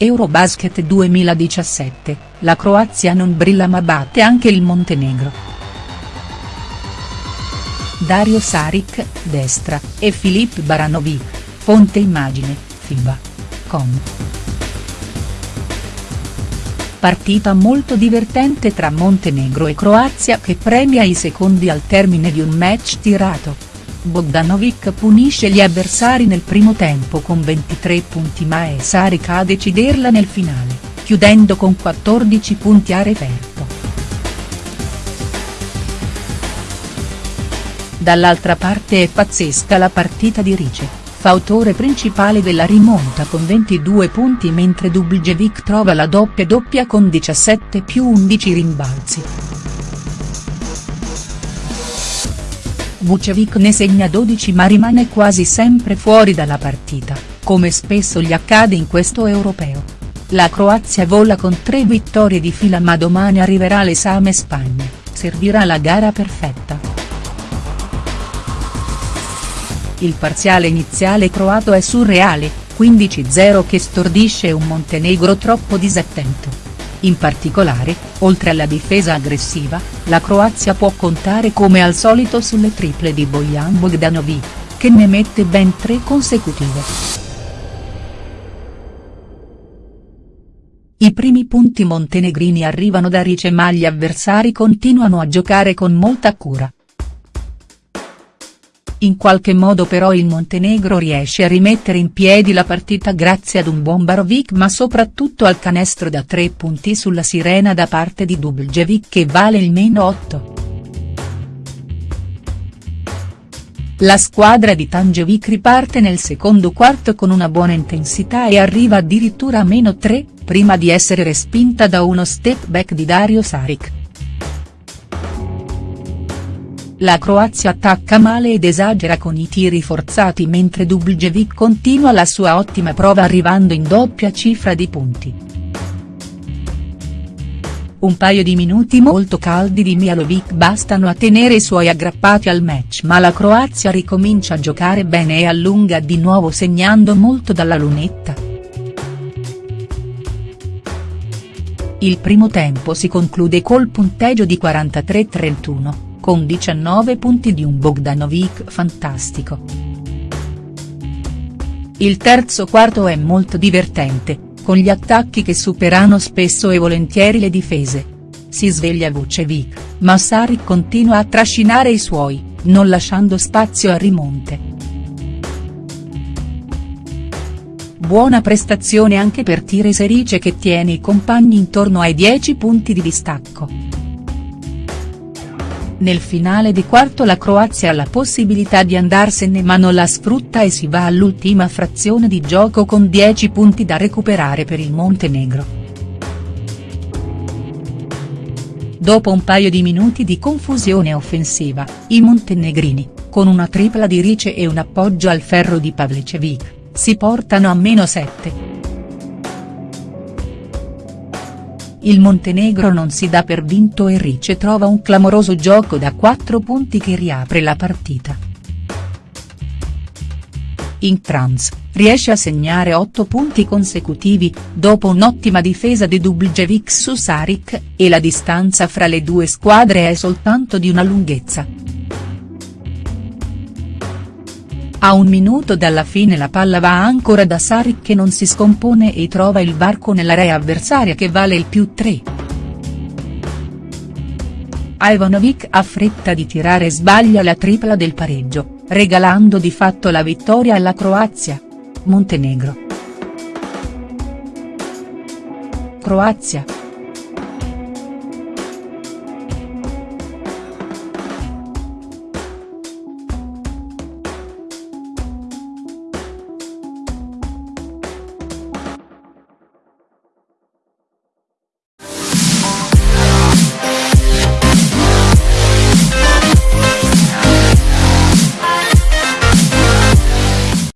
Eurobasket 2017, la Croazia non brilla ma batte anche il Montenegro. Dario Saric, destra, e Filip Baranovic, fonte immagine, FIBA. Com. Partita molto divertente tra Montenegro e Croazia che premia i secondi al termine di un match tirato. Bogdanovic punisce gli avversari nel primo tempo con 23 punti ma è Saric a deciderla nel finale, chiudendo con 14 punti a referto. Dall'altra parte è pazzesca la partita di Rice, fautore principale della rimonta con 22 punti mentre Dubljevik trova la doppia doppia con 17 più 11 rimbalzi. Vucevic ne segna 12 ma rimane quasi sempre fuori dalla partita, come spesso gli accade in questo europeo. La Croazia vola con tre vittorie di fila ma domani arriverà l'esame Spagna, servirà la gara perfetta. Il parziale iniziale croato è surreale, 15-0 che stordisce un Montenegro troppo disattento. In particolare, oltre alla difesa aggressiva, la Croazia può contare come al solito sulle triple di Bojan Bogdanovic, che ne mette ben tre consecutive. I primi punti montenegrini arrivano da Rice ma gli avversari continuano a giocare con molta cura. In qualche modo però il Montenegro riesce a rimettere in piedi la partita grazie ad un buon Barovic ma soprattutto al canestro da tre punti sulla sirena da parte di Dubljevik che vale il meno 8. La squadra di Tangevic riparte nel secondo quarto con una buona intensità e arriva addirittura a meno 3, prima di essere respinta da uno step back di Dario Saric. La Croazia attacca male ed esagera con i tiri forzati mentre Dubljevik continua la sua ottima prova arrivando in doppia cifra di punti. Un paio di minuti molto caldi di Mialovic bastano a tenere i suoi aggrappati al match ma la Croazia ricomincia a giocare bene e allunga di nuovo segnando molto dalla lunetta. Il primo tempo si conclude col punteggio di 43-31 con 19 punti di un Bogdanovic fantastico. Il terzo quarto è molto divertente, con gli attacchi che superano spesso e volentieri le difese. Si sveglia Vucevic, ma Saric continua a trascinare i suoi, non lasciando spazio a rimonte. Buona prestazione anche per Tire Serice che tiene i compagni intorno ai 10 punti di distacco. Nel finale di quarto la Croazia ha la possibilità di andarsene ma non la sfrutta e si va all'ultima frazione di gioco con 10 punti da recuperare per il Montenegro. Dopo un paio di minuti di confusione offensiva, i montenegrini, con una tripla di Rice e un appoggio al ferro di Pavlecevic, si portano a meno 7. Il Montenegro non si dà per vinto e Rice trova un clamoroso gioco da 4 punti che riapre la partita. In trans, riesce a segnare 8 punti consecutivi, dopo un'ottima difesa di Dubljevik su Saric, e la distanza fra le due squadre è soltanto di una lunghezza. A un minuto dalla fine la palla va ancora da Saric che non si scompone e trova il varco nell'area avversaria che vale il più 3. Ivanovic ha fretta di tirare e sbaglia la tripla del pareggio, regalando di fatto la vittoria alla Croazia. Montenegro. Croazia.